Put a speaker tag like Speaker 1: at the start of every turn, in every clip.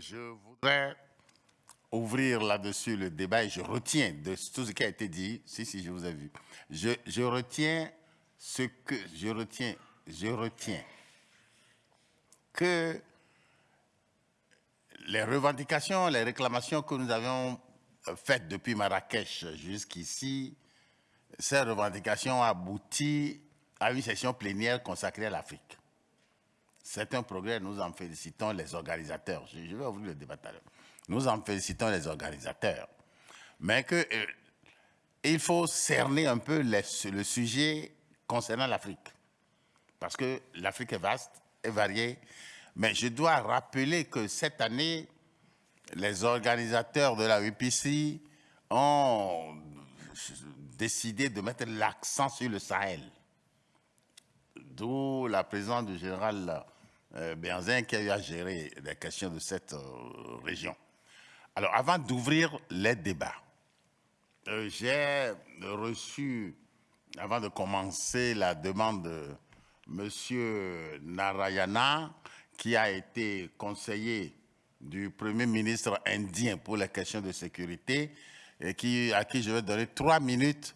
Speaker 1: je voudrais ouvrir là-dessus le débat et je retiens de tout ce qui a été dit. Si, si, je vous ai vu. Je, retiens ce que je retiens, je retiens que les revendications, les réclamations que nous avions faites depuis Marrakech jusqu'ici, ces revendications ont abouti à une session plénière consacrée à l'Afrique. C'est un progrès, nous en félicitons les organisateurs. Je, vais ouvrir le débat tout à l'heure. Nous en félicitons les organisateurs. Mais que, euh, il faut cerner un peu le sujet concernant l'Afrique. Parce que l'Afrique est vaste, est variée. Mais je dois rappeler que cette année, les organisateurs de la UPC ont décidé de mettre l'accent sur le Sahel. D'où la présence du général Benzin qui a eu à gérer les questions de cette euh, région. Alors, avant d'ouvrir les débats, euh, j'ai reçu, avant de commencer, la demande de M. Narayana, qui a été conseiller du Premier ministre indien pour les questions de sécurité, et qui, à qui je vais donner trois minutes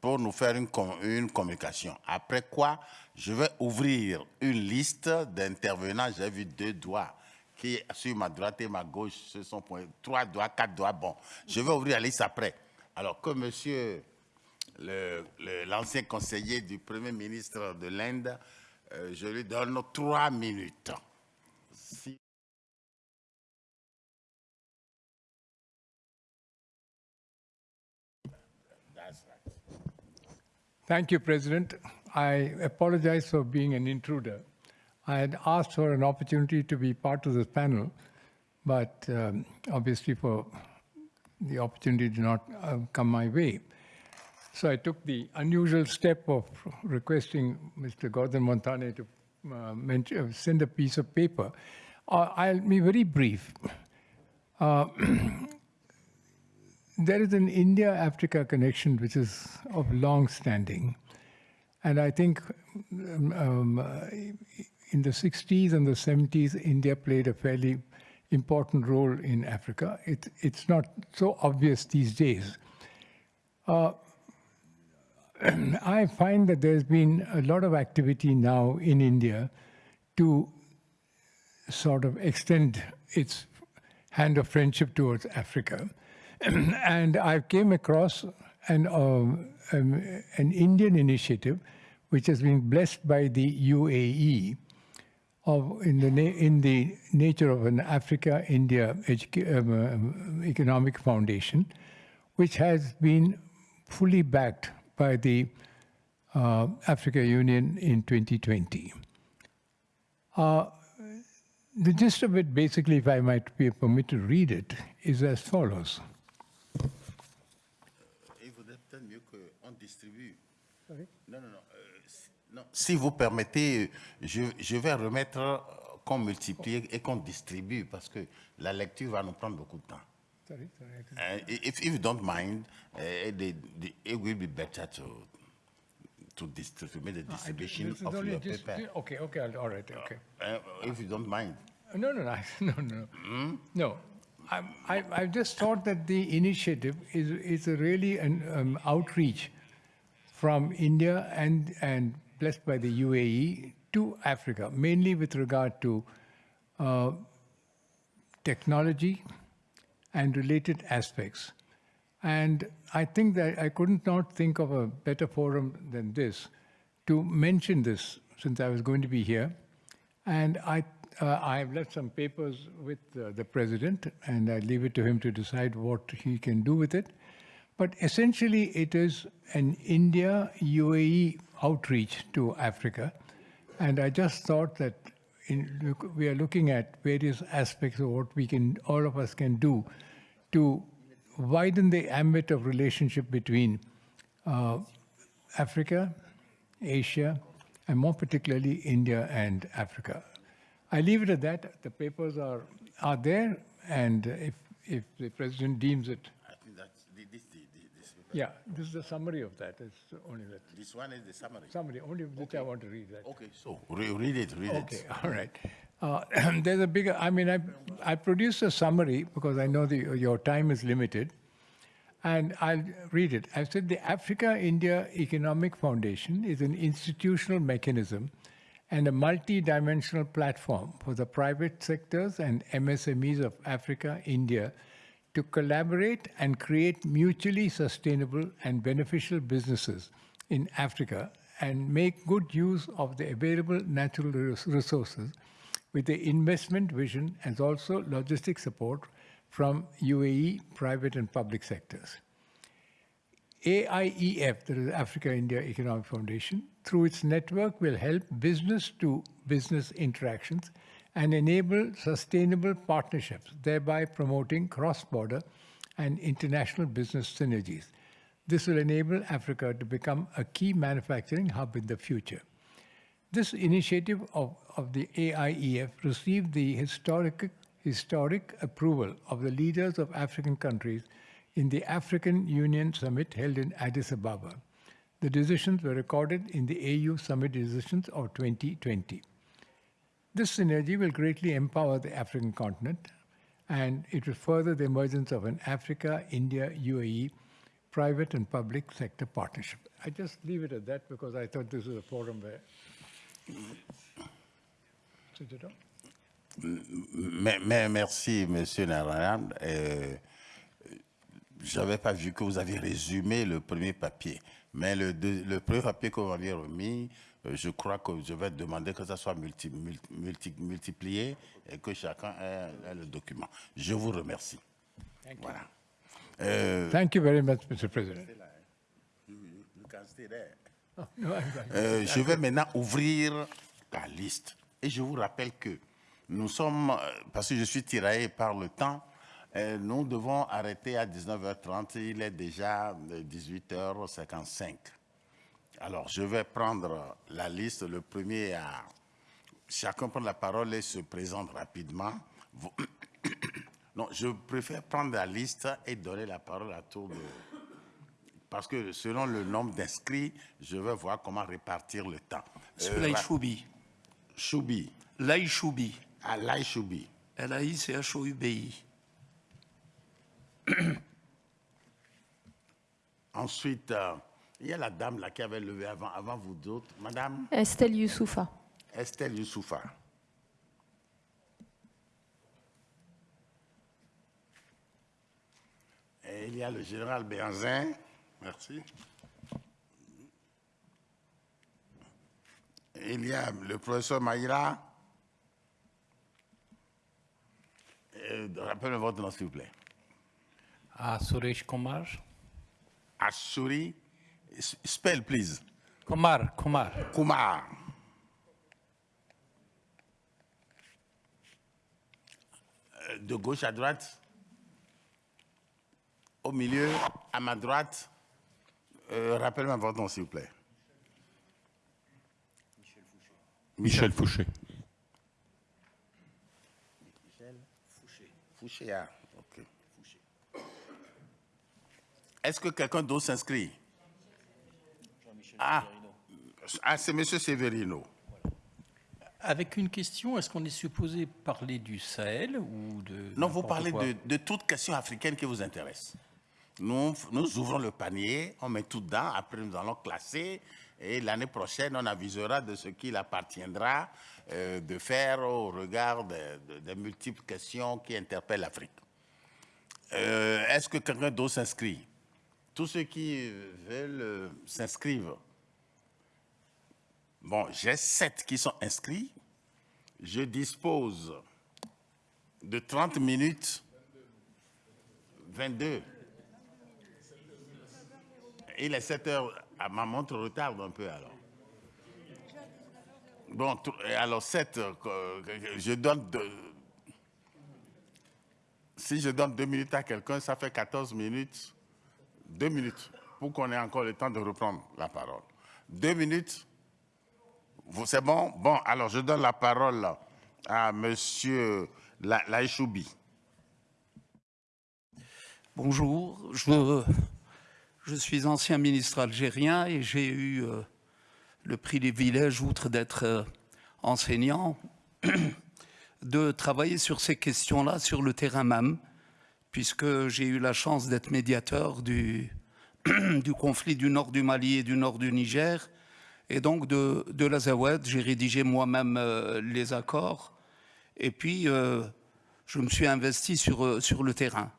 Speaker 1: pour nous faire une, une communication. Après quoi, je vais ouvrir une liste d'intervenants. J'ai vu deux doigts qui, sur ma droite et ma gauche, ce sont trois doigts, quatre doigts. Bon, je vais ouvrir la liste après. Alors que monsieur l'ancien conseiller du Premier ministre de l'Inde, euh, je lui donne trois minutes.
Speaker 2: Thank you, President. I apologize for being an intruder. I had asked for an opportunity to be part of this panel, but um, obviously for the opportunity did not uh, come my way. So I took the unusual step of requesting Mr. Gordon Montane to uh, mention, uh, send a piece of paper. Uh, I'll be very brief. Uh, there is an India-Africa connection which is of long standing. And I think um, um, in the 60s and the 70s, India played a fairly important role in Africa. It, it's not so obvious these days. Uh, I find that there's been a lot of activity now in India to sort of extend its hand of friendship towards Africa. and I came across an, uh, um, an Indian initiative which has been blessed by the UAE of, in, the in the nature of an Africa-India um, uh, Economic Foundation, which has been fully backed by the uh, Africa Union in 2020. Uh, the gist of it, basically, if I might be permitted to read it, is as follows.
Speaker 1: Non, non, non. Euh, non. Si vous permettez, je, je vais remettre qu'on multiplie et qu'on distribue parce que la lecture va nous prendre beaucoup de temps. Sorry, sorry. Uh, if, if you don't mind, uh, the, the, it will be better to to distribute the distribution no, of your just, paper.
Speaker 2: Okay, okay, all right, okay.
Speaker 1: Uh, if you don't mind.
Speaker 2: No, no, no, no, no. Hmm? No, I, I, I just thought that the initiative is, is a really an um, outreach from India and, and blessed by the UAE to Africa, mainly with regard to uh, technology and related aspects. And I think that I couldn't not think of a better forum than this to mention this since I was going to be here. And I, uh, I have left some papers with uh, the president and I leave it to him to decide what he can do with it. But essentially, it is an India-UAE outreach to Africa. And I just thought that in, we are looking at various aspects of what we can, all of us can do to widen the ambit of relationship between uh, Africa, Asia, and more particularly India and Africa. I leave it at that. The papers are, are there, and if, if the president deems it yeah, this is the summary of that. It's only that.
Speaker 1: This one is the summary.
Speaker 2: Summary, only which I want to read that.
Speaker 1: Okay, so re read it, read
Speaker 2: okay,
Speaker 1: it.
Speaker 2: all right. Uh, there's a bigger, I mean, I, I produced a summary because I know the, your time is limited. And I'll read it. I've said the Africa India Economic Foundation is an institutional mechanism and a multi-dimensional platform for the private sectors and MSMEs of Africa, India to collaborate and create mutually sustainable and beneficial businesses in Africa and make good use of the available natural resources with the investment vision and also logistic support from UAE private and public sectors. AIEF, that is Africa India Economic Foundation, through its network will help business to business interactions and enable sustainable partnerships, thereby promoting cross-border and international business synergies. This will enable Africa to become a key manufacturing hub in the future. This initiative of, of the AIEF received the historic, historic approval of the leaders of African countries in the African Union Summit held in Addis Ababa. The decisions were recorded in the AU Summit decisions of 2020. This synergy will greatly empower the African continent and it will further the emergence of an Africa, India, UAE private and public sector partnership. I just leave it at that because I thought this was a forum where.
Speaker 1: Merci, Monsieur Narayan. Euh, je n'avais pas vu que vous aviez résumé le premier papier, mais le, le premier papier que vous m'aviez remis, je crois que je vais demander que ça soit multi, multi, multiplié et que chacun ait, le document. Je vous remercie. Voilà.
Speaker 2: Euh, Thank you very much, Mr. President.
Speaker 1: Oh, euh, je vais maintenant ouvrir la liste. Et je vous rappelle que nous sommes, euh, parce que je suis tiraillé par le temps, nous devons arrêter à 19h30. Il est déjà 18h55. Alors, je vais prendre la liste. Le premier à... Chacun prend la parole et se présente rapidement. Non, je préfère prendre la liste et donner la parole à tour de... Parce que selon le nombre d'inscrits, je vais voir comment répartir le temps.
Speaker 3: Euh, Choubi.
Speaker 1: Choubi.
Speaker 3: Lai Choubi.
Speaker 1: Ah, Lai Choubi.
Speaker 3: L-A-I-C-H-O-U-B-I.
Speaker 1: Ensuite, euh, il y a la dame là qui avait levé avant, avant vous d'autres. Madame?
Speaker 4: Estelle Youssoufa.
Speaker 1: Estelle Youssoufa. Et il y a le général Béanzin. Merci. Il y a le professeur Maïra. Rappelez-moi votre nom, s'il vous plaît.
Speaker 5: Suresh Kumar.
Speaker 1: Asuri. Spell, please.
Speaker 5: Kumar, Kumar.
Speaker 1: Kumar. Euh, de gauche à droite au milieu, à ma droite. Euh, Rappelle-moi votre nom, s'il vous plaît.
Speaker 5: Michel Fouché.
Speaker 1: Michel Fouché. Fouché, ah, ok. Est-ce que quelqu'un d'autre s'inscrit? Ah. ah, c'est M. Severino.
Speaker 5: Avec une question, est-ce qu'on est supposé parler du Sahel ou de...
Speaker 1: Non, vous parlez de, de toute question africaine qui vous intéresse. Nous, nous ouvrons le panier, on met tout dedans, après nous allons classer et l'année prochaine, on avisera de ce qu'il appartiendra euh, de faire au regard des multiples questions qui interpellent l'Afrique. Euh, est-ce que quelqu'un d'autre s'inscrit? Tous ceux qui veulent euh, s'inscrivent. Bon, j'ai sept qui sont inscrits. Je dispose de 30 minutes. 22. Il est 7 heures. Ah, ma montre retarde un peu alors. Bon, alors 7, euh, je donne Si je donne 2 minutes à quelqu'un, ça fait 14 minutes. 2 minutes pour qu'on ait encore le temps de reprendre la parole. 2 minutes. C'est bon? Bon, alors je donne la parole à Monsieur Laïchoubi.
Speaker 3: Bonjour, je suis ancien ministre algérien et j'ai eu euh, le privilège, outre d'être euh, enseignant, de travailler sur ces questions-là sur le terrain même, puisque j'ai eu la chance d'être médiateur du conflit du nord du Mali et du nord du Niger, et donc de, de l'Azawad. J'ai rédigé moi-même euh, les accords, et puis euh, je me suis investi sur, euh, sur le terrain.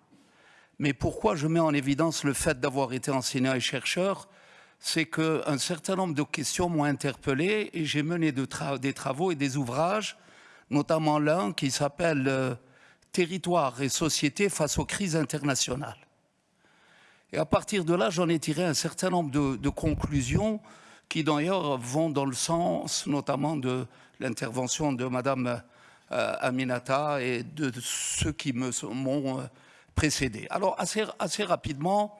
Speaker 3: Mais pourquoi je mets en évidence le fait d'avoir été enseignant et chercheur? C'est qu'un certain nombre de questions m'ont interpellé et j'ai mené des travaux et des ouvrages, notamment l'un qui s'appelle euh, Territoire et société face aux crises internationales. Et à partir de là, j'en ai tiré un certain nombre de conclusions qui d'ailleurs vont dans le sens notamment de l'intervention de Madame euh, Aminata et de, ceux qui m'ont euh, précédé. Alors assez, rapidement,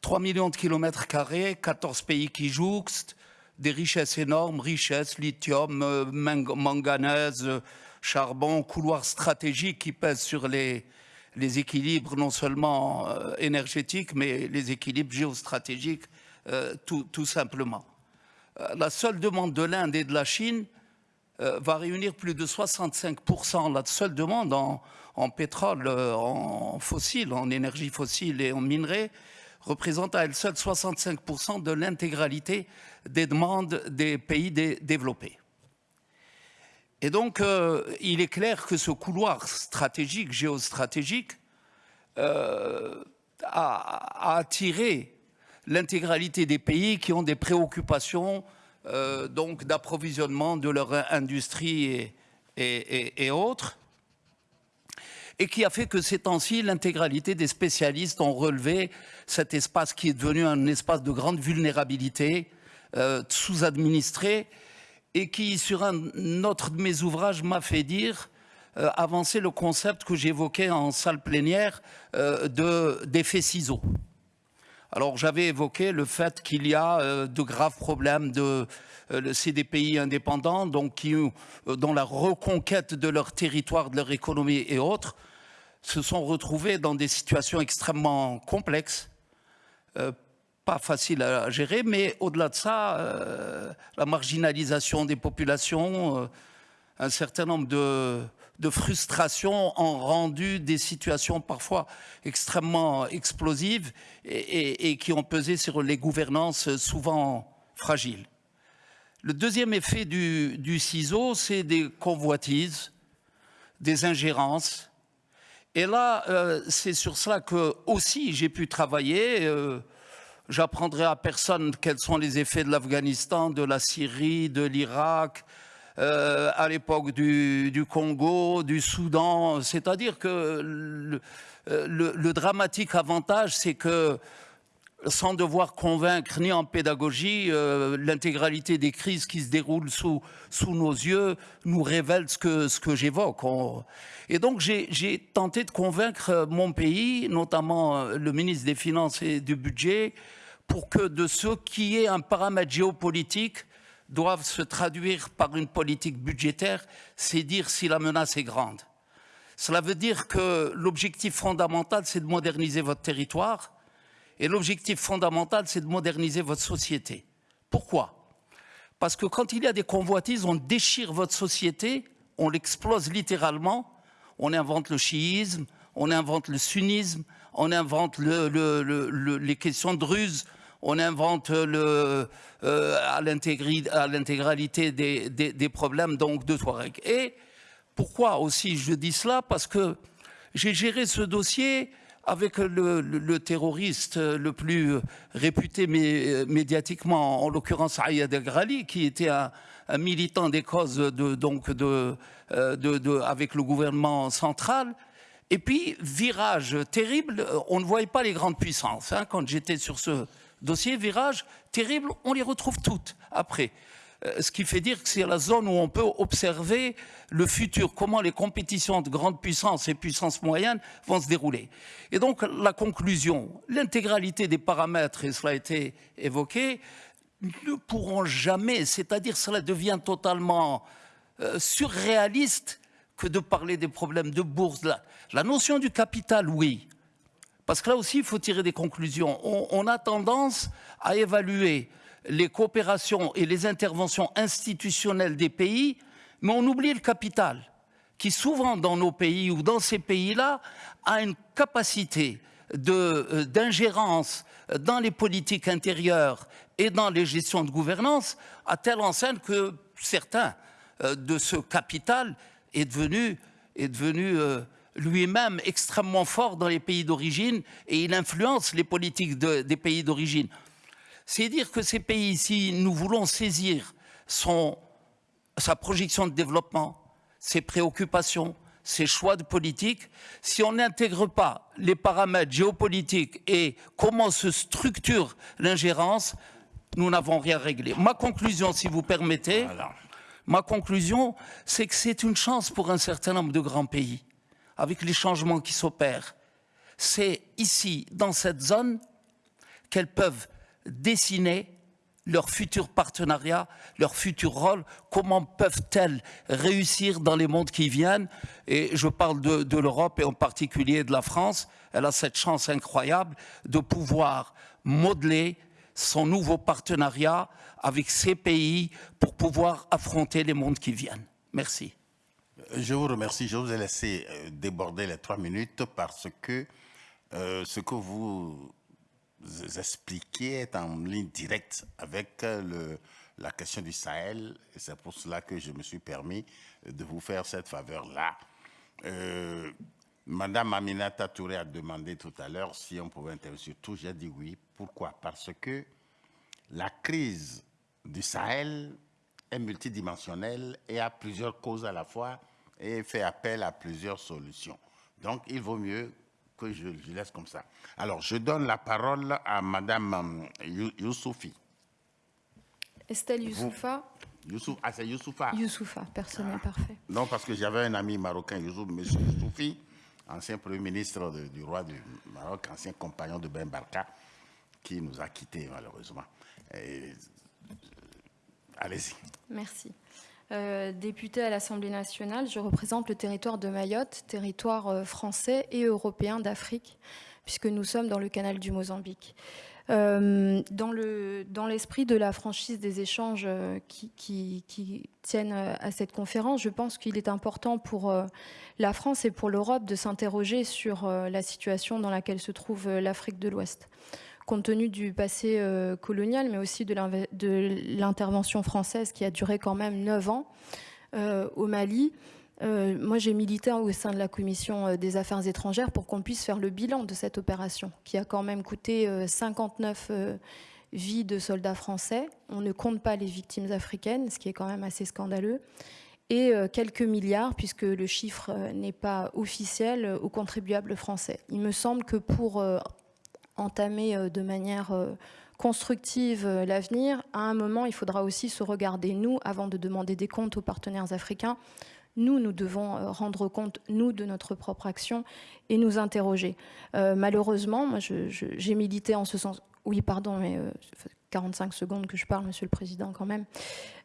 Speaker 3: 3 millions de kilomètres carrés, 14 pays qui jouxtent, des richesses énormes, richesses, lithium, euh, manganèse, charbon, couloirs stratégiques qui pèsent sur les, équilibres non seulement énergétiques, mais les équilibres géostratégiques, tout, simplement. Euh, la seule demande de l'Inde et de la Chine euh, va réunir plus de 65%, la seule demande en, pétrole, euh, en fossile, en énergie fossile et en minerai, représente à elle seule 65% de l'intégralité des demandes des pays dé développés. Et donc, il est clair que ce couloir stratégique, géostratégique, a, a, attiré l'intégralité des pays qui ont des préoccupations euh, d'approvisionnement de leur industrie et, autres, et qui a fait que ces temps-ci, l'intégralité des spécialistes ont relevé cet espace qui est devenu un espace de grande vulnérabilité, euh, sous-administré, et qui, sur un autre de mes ouvrages, m'a fait dire, euh, avancer le concept que j'évoquais en salle plénière euh, d'effet ciseaux. Alors j'avais évoqué le fait qu'il y a euh, de graves problèmes de euh, c'est des pays indépendants donc qui euh, dans la reconquête de leur territoire, de leur économie et autres se sont retrouvés dans des situations extrêmement complexes. Euh, pas facile à gérer, mais au-delà de ça, la marginalisation des populations, un certain nombre de, de, frustrations ont rendu des situations parfois extrêmement explosives et, qui ont pesé sur les gouvernances souvent fragiles. Le deuxième effet du, du ciseau, c'est des convoitises, des ingérences. Et là, euh, c'est sur cela que aussi j'ai pu travailler. Euh, J'apprendrai à personne quels sont les effets de l'Afghanistan, de la Syrie, de l'Irak, euh, à l'époque du, Congo, du Soudan. C'est-à-dire que le, dramatique avantage, c'est que sans devoir convaincre ni en pédagogie, euh, l'intégralité des crises qui se déroulent sous, sous nos yeux nous révèle ce que, ce que j'évoque. Et donc j'ai tenté de convaincre mon pays, notamment le ministre des Finances et du Budget, pour que de ce qui est un paramètre géopolitique doivent se traduire par une politique budgétaire, c'est dire si la menace est grande. Cela veut dire que l'objectif fondamental, c'est de moderniser votre territoire, et l'objectif fondamental, c'est de moderniser votre société. Pourquoi? Parce que quand il y a des convoitises, on déchire votre société, on l'explose littéralement, on invente le chiisme, on invente le sunnisme, on invente le, le, le, les questions de ruse, on invente euh, à l'intégralité des, problèmes donc de Touareg. Et pourquoi aussi je dis cela? Parce que j'ai géré ce dossier avec le, terroriste le plus réputé mé, médiatiquement, en l'occurrence Ayad El-Grali, qui était un, militant des causes donc euh, avec le gouvernement central. Et puis, virage terrible, on ne voyait pas les grandes puissances. Hein, quand j'étais sur ce, dossiers, virages terribles, on les retrouve toutes après. Euh, ce qui fait dire que c'est la zone où on peut observer le futur, comment les compétitions de grandes puissances et puissances moyennes vont se dérouler. Et donc la conclusion, l'intégralité des paramètres, et cela a été évoqué, ne pourront jamais, c'est-à-dire cela devient totalement euh, surréaliste que de parler des problèmes de bourse. La, la notion du capital, oui, parce que là aussi, il faut tirer des conclusions. On, a tendance à évaluer les coopérations et les interventions institutionnelles des pays, mais on oublie le capital, qui souvent dans nos pays ou dans ces pays-là a une capacité euh, d'ingérence dans les politiques intérieures et dans les gestions de gouvernance à telle enseigne que certains euh, de ce capital est devenu, est devenu euh, lui-même extrêmement fort dans les pays d'origine et il influence les politiques des pays d'origine. C'est dire que ces pays, si nous voulons saisir son, sa projection de développement, ses préoccupations, ses choix de politique, si on n'intègre pas les paramètres géopolitiques et comment se structure l'ingérence, nous n'avons rien réglé. Ma conclusion, si vous permettez, ma conclusion, c'est que c'est une chance pour un certain nombre de grands pays, avec les changements qui s'opèrent. C'est ici, dans cette zone, qu'elles peuvent dessiner leur futur partenariat, leur futur rôle, comment peuvent-elles réussir dans les mondes qui viennent Et je parle de, l'Europe et en particulier de la France. Elle a cette chance incroyable de pouvoir modeler son nouveau partenariat avec ces pays pour pouvoir affronter les mondes qui viennent. Merci.
Speaker 1: Je vous remercie. Je vous ai laissé euh, déborder les trois minutes parce que euh, ce que vous expliquez est en ligne directe avec euh, la question du Sahel. C'est pour cela que je me suis permis de vous faire cette faveur-là. Madame Aminata Touré a demandé tout à l'heure si on pouvait intervenir sur tout. J'ai dit oui. Pourquoi? Parce que la crise du Sahel est multidimensionnelle et a plusieurs causes à la fois et fait appel à plusieurs solutions. Donc, il vaut mieux que je, je laisse comme ça. Alors, je donne la parole à Madame euh, Youssoufi.
Speaker 4: Estelle Youssoufa.
Speaker 1: Youssouf, ah, c'est Youssoufa.
Speaker 4: Youssoufa, personne n'est parfait.
Speaker 1: Non, parce que j'avais un ami marocain, Youssouf, M. Youssoufi, ancien Premier ministre de, du roi du Maroc, ancien compagnon de Ben Barka, qui nous a quittés malheureusement. Allez-y.
Speaker 4: Merci. Euh, députée à l'Assemblée nationale, je représente le territoire de Mayotte, territoire euh, français et européen d'Afrique, puisque nous sommes dans le canal du Mozambique. Euh, dans l'esprit de la franchise des échanges qui, tiennent à cette conférence, je pense qu'il est important pour la France et pour l'Europe de s'interroger sur la situation dans laquelle se trouve l'Afrique de l'Ouest compte tenu du passé euh, colonial, mais aussi de l'intervention française qui a duré quand même neuf ans euh, au Mali. Euh, moi, j'ai milité au sein de la commission des affaires étrangères pour qu'on puisse faire le bilan de cette opération, qui a quand même coûté 59 vies de soldats français. On ne compte pas les victimes africaines, ce qui est quand même assez scandaleux et quelques milliards, puisque le chiffre n'est pas officiel, aux contribuables français. Il me semble que pour entamer euh, de manière euh, constructive euh, l'avenir, à un moment, il faudra aussi se regarder, nous, avant de demander des comptes aux partenaires africains, nous, nous devons rendre compte, nous, de notre propre action et nous interroger. malheureusement, moi, j'ai milité en ce sens. Oui, pardon, mais 45 secondes que je parle, Monsieur le Président, quand même.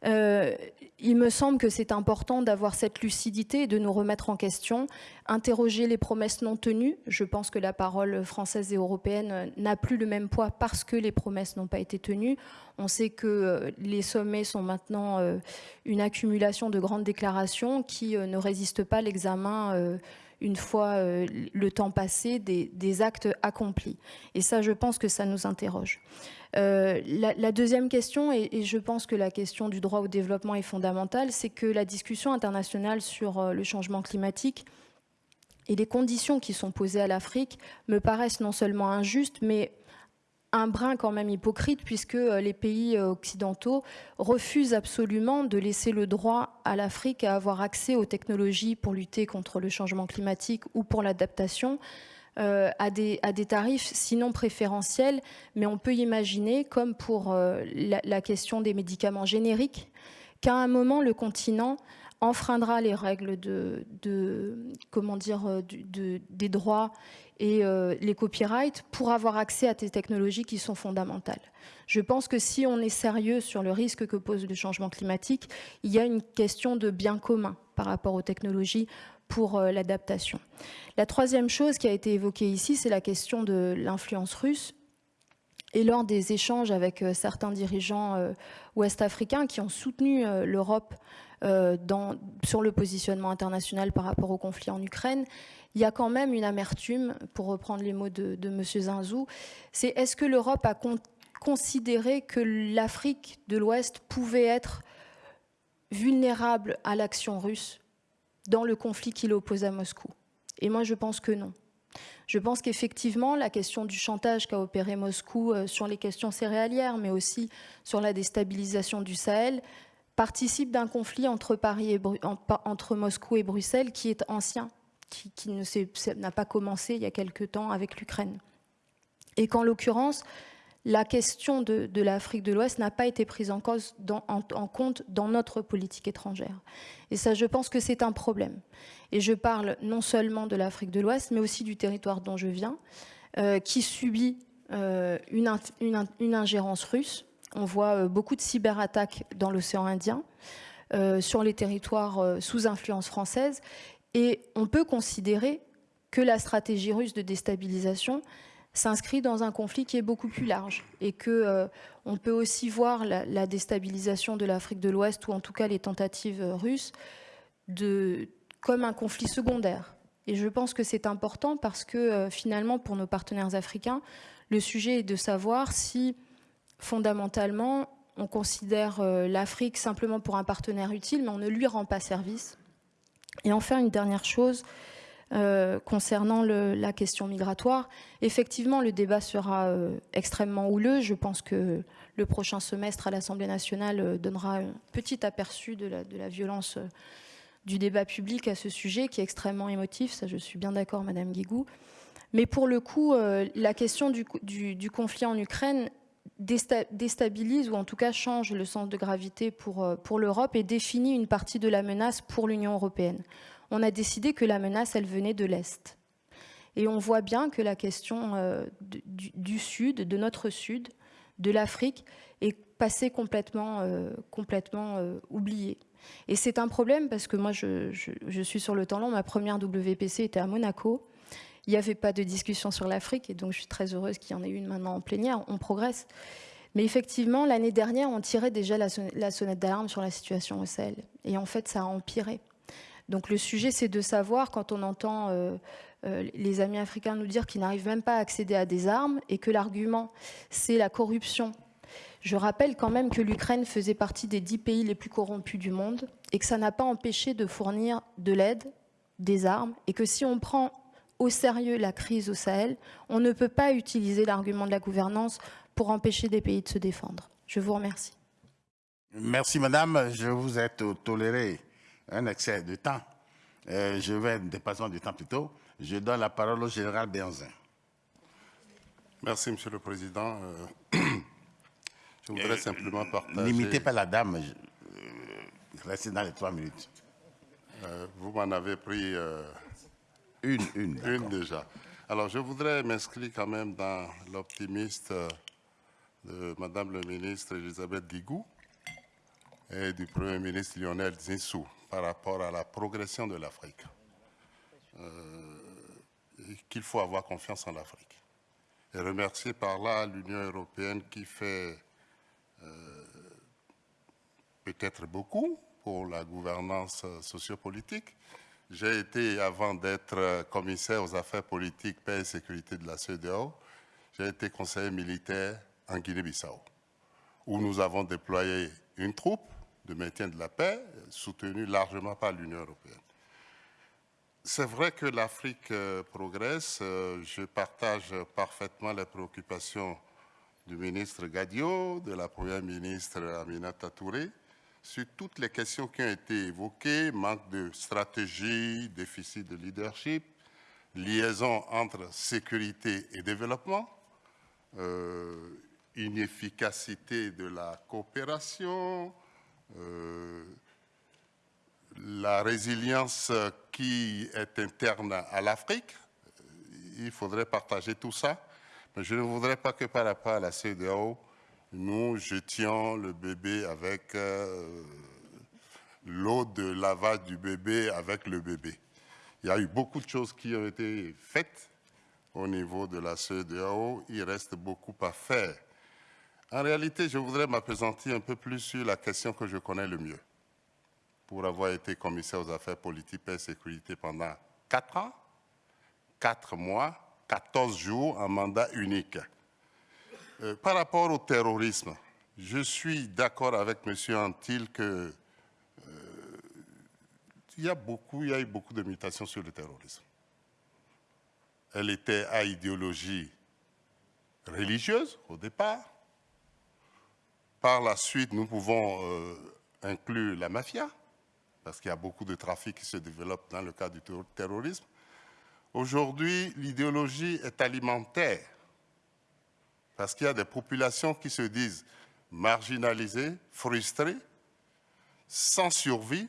Speaker 4: Euh, il me semble que c'est important d'avoir cette lucidité et de nous remettre en question, interroger les promesses non tenues. Je pense que la parole française et européenne n'a plus le même poids parce que les promesses n'ont pas été tenues. On sait que euh, les sommets sont maintenant euh, une accumulation de grandes déclarations qui ne résistent pas à l'examen une fois le temps passé, des, des, actes accomplis. Et ça, je pense que ça nous interroge. Euh, la, deuxième question, et, je pense que la question du droit au développement est fondamentale, c'est que la discussion internationale sur euh, le changement climatique et les conditions qui sont posées à l'Afrique me paraissent non seulement injustes, mais un brin quand même hypocrite puisque euh, les pays occidentaux refusent absolument de laisser le droit à l'Afrique à avoir accès aux technologies pour lutter contre le changement climatique ou pour l'adaptation. Euh, à, des, tarifs sinon préférentiels, mais on peut imaginer, comme pour euh, la, question des médicaments génériques, qu'à un moment, le continent enfreindra les règles euh, de, des droits et les copyrights pour avoir accès à des technologies qui sont fondamentales. Je pense que si on est sérieux sur le risque que pose le changement climatique, il y a une question de bien commun par rapport aux technologies pour euh, l'adaptation. La troisième chose qui a été évoquée ici, c'est la question de l'influence russe. Et lors des échanges avec certains dirigeants ouest-africains qui ont soutenu l'Europe sur le positionnement international par rapport au conflit en Ukraine, il y a quand même une amertume, pour reprendre les mots de, de M. Zinzou, c'est est-ce que l'Europe a considéré que l'Afrique de l'Ouest pouvait être vulnérable à l'action russe dans le conflit qui l'oppose à Moscou? Et moi, je pense que non. Je pense qu'effectivement, la question du chantage qu'a opéré Moscou euh, sur les questions céréalières, mais aussi sur la déstabilisation du Sahel, participe d'un conflit entre, Moscou et Bruxelles qui est ancien, qui, qui n'a pas commencé il y a quelque temps avec l'Ukraine. Et qu'en l'occurrence, la question de, l'Afrique de l'Ouest n'a pas été prise en, compte dans notre politique étrangère. Et ça, je pense que c'est un problème. Et je parle non seulement de l'Afrique de l'Ouest, mais aussi du territoire dont je viens, euh, qui subit euh, une, ingérence russe. On voit euh, beaucoup de cyberattaques dans l'océan Indien, sur les territoires sous influence française. Et on peut considérer que la stratégie russe de déstabilisation s'inscrit dans un conflit qui est beaucoup plus large et que euh, on peut aussi voir la, déstabilisation de l'Afrique de l'Ouest ou en tout cas les tentatives euh, russes de, comme un conflit secondaire. Et je pense que c'est important parce que euh, finalement pour nos partenaires africains, le sujet est de savoir si fondamentalement on considère l'Afrique simplement pour un partenaire utile, mais on ne lui rend pas service. Et enfin, une dernière chose, euh, concernant la question migratoire. Effectivement, le débat sera euh, extrêmement houleux. Je pense que le prochain semestre à l'Assemblée nationale euh, donnera un petit aperçu de la, violence du débat public à ce sujet, qui est extrêmement émotif. Ça, je suis bien d'accord, Madame Guigou. Mais pour le coup, la question du, conflit en Ukraine déstabilise ou en tout cas change le sens de gravité pour, pour l'Europe et définit une partie de la menace pour l'Union européenne on a décidé que la menace, elle venait de l'Est. Et on voit bien que la question euh, du, Sud, de notre Sud, de l'Afrique, est passée complètement, euh, complètement euh, oubliée. Et c'est un problème parce que moi, je, suis sur le temps long. Ma première WPC était à Monaco. Il n'y avait pas de discussion sur l'Afrique et donc je suis très heureuse qu'il y en ait une maintenant en plénière. On progresse. Mais effectivement, l'année dernière, on tirait déjà la, sonnette d'alarme sur la situation au Sahel. Et en fait, ça a empiré. Donc le sujet, c'est de savoir, quand on entend euh, euh, les amis africains nous dire qu'ils n'arrivent même pas à accéder à des armes et que l'argument, c'est la corruption. Je rappelle quand même que l'Ukraine faisait partie des dix pays les plus corrompus du monde et que ça n'a pas empêché de fournir de l'aide, des armes, et que si on prend au sérieux la crise au Sahel, on ne peut pas utiliser l'argument de la gouvernance pour empêcher des pays de se défendre. Je vous remercie.
Speaker 1: Merci Madame, je vous ai toléré un excès de temps. Euh, je vais, dépassant du temps plutôt, je donne la parole au général Béanzin.
Speaker 6: Merci, Monsieur le Président. Euh, je voudrais euh, simplement partager...
Speaker 1: N'imitez pas la dame, restez dans les trois minutes.
Speaker 6: vous m'en avez pris...
Speaker 1: une, une.
Speaker 6: Une déjà. Alors, je voudrais m'inscrire quand même dans l'optimiste de Madame le ministre Elisabeth Guigou et du Premier ministre Lionel Zinsou par rapport à la progression de l'Afrique. Euh, qu'il faut avoir confiance en l'Afrique. Et remercier par là l'Union européenne qui fait euh, peut-être beaucoup pour la gouvernance sociopolitique. J'ai été, avant d'être commissaire aux affaires politiques, paix et sécurité de la CEDEAO, j'ai été conseiller militaire en Guinée-Bissau, où nous avons déployé une troupe de maintien de la paix, soutenu largement par l'Union européenne. C'est vrai que l'Afrique euh, progresse. Euh, je partage parfaitement les préoccupations du ministre Gadio, de la première ministre Aminata Touré, sur toutes les questions qui ont été évoquées, manque de stratégie, déficit de leadership, liaison entre sécurité et développement, euh, inefficacité de la coopération, la résilience qui est interne à l'Afrique, il faudrait partager tout ça. Mais je ne voudrais pas que par rapport à la CEDEAO, nous jetions le bébé avec euh, l'eau de lavage du bébé avec le bébé. Il y a eu beaucoup de choses qui ont été faites au niveau de la CEDEAO, il reste beaucoup à faire. En réalité, je voudrais m'appesantir un peu plus sur la question que je connais le mieux. Pour avoir été commissaire aux affaires politiques et sécurité pendant 4 ans, 4 mois, 14 jours en mandat unique. Euh, par rapport au terrorisme, je suis d'accord avec M. Antil que euh, il y a beaucoup, il y a eu beaucoup de mutations sur le terrorisme. Elle était à idéologie religieuse au départ. Par la suite, nous pouvons euh, inclure la mafia, parce qu'il y a beaucoup de trafic qui se développe dans le cadre du terrorisme. Aujourd'hui, l'idéologie est alimentaire, parce qu'il y a des populations qui se disent marginalisées, frustrées, sans survie,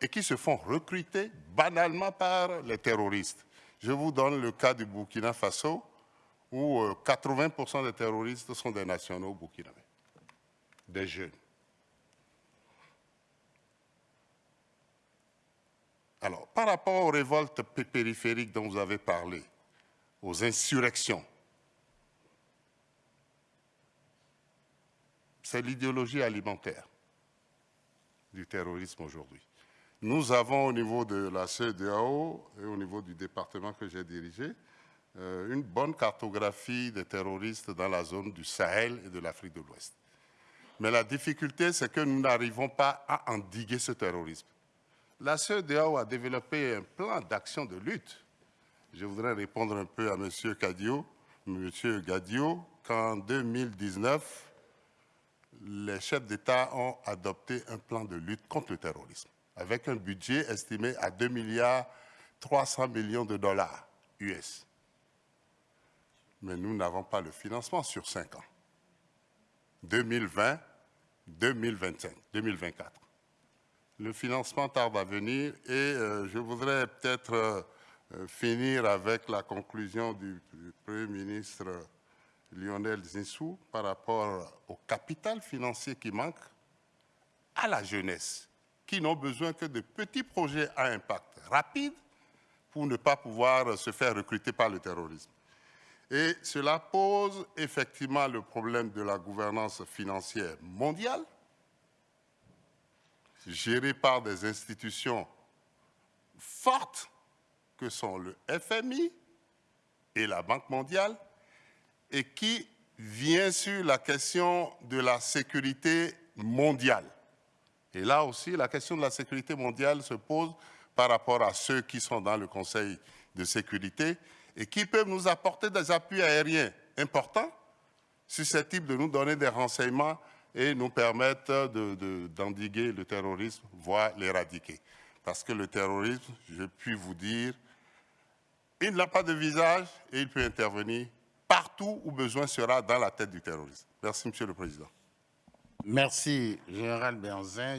Speaker 6: et qui se font recruter banalement par les terroristes. Je vous donne le cas du Burkina Faso, où 80% euh, des terroristes sont des nationaux burkinabés, des jeunes. Alors, par rapport aux révoltes périphériques dont vous avez parlé, aux insurrections, c'est l'idéologie alimentaire du terrorisme aujourd'hui. Nous avons au niveau de la CEDEAO et au niveau du département que j'ai dirigé, euh, une bonne cartographie des terroristes dans la zone du Sahel et de l'Afrique de l'Ouest. Mais la difficulté, c'est que nous n'arrivons pas à endiguer ce terrorisme. La CEDEAO a développé un plan d'action de lutte. Je voudrais répondre un peu à M. Gadio, M. Gadio qu'en 2019, les chefs d'État ont adopté un plan de lutte contre le terrorisme avec un budget estimé à 2 milliards 300 millions de dollars US. Mais nous n'avons pas le financement sur 5 ans. 2020, 2025, 2024. Le financement tarde à venir et euh, je voudrais peut-être euh, finir avec la conclusion du, Premier ministre Lionel Zinsou par rapport au capital financier qui manque à la jeunesse qui n'ont besoin que de petits projets à impact rapide pour ne pas pouvoir se faire recruter par le terrorisme. Et cela pose effectivement le problème de la gouvernance financière mondiale, gérée par des institutions fortes que sont le FMI et la Banque mondiale, et qui vient sur la question de la sécurité mondiale. Et là aussi, la question de la sécurité mondiale se pose par rapport à ceux qui sont dans le Conseil de sécurité et qui peuvent nous apporter des appuis aériens importants, susceptibles de nous donner des renseignements et nous permettre d'endiguer le terrorisme, voire l'éradiquer. Parce que le terrorisme, je puis vous dire, il n'a pas de visage et il peut intervenir partout où besoin sera dans la tête du terrorisme. Merci, Monsieur le Président.
Speaker 1: Merci, Général Benzin.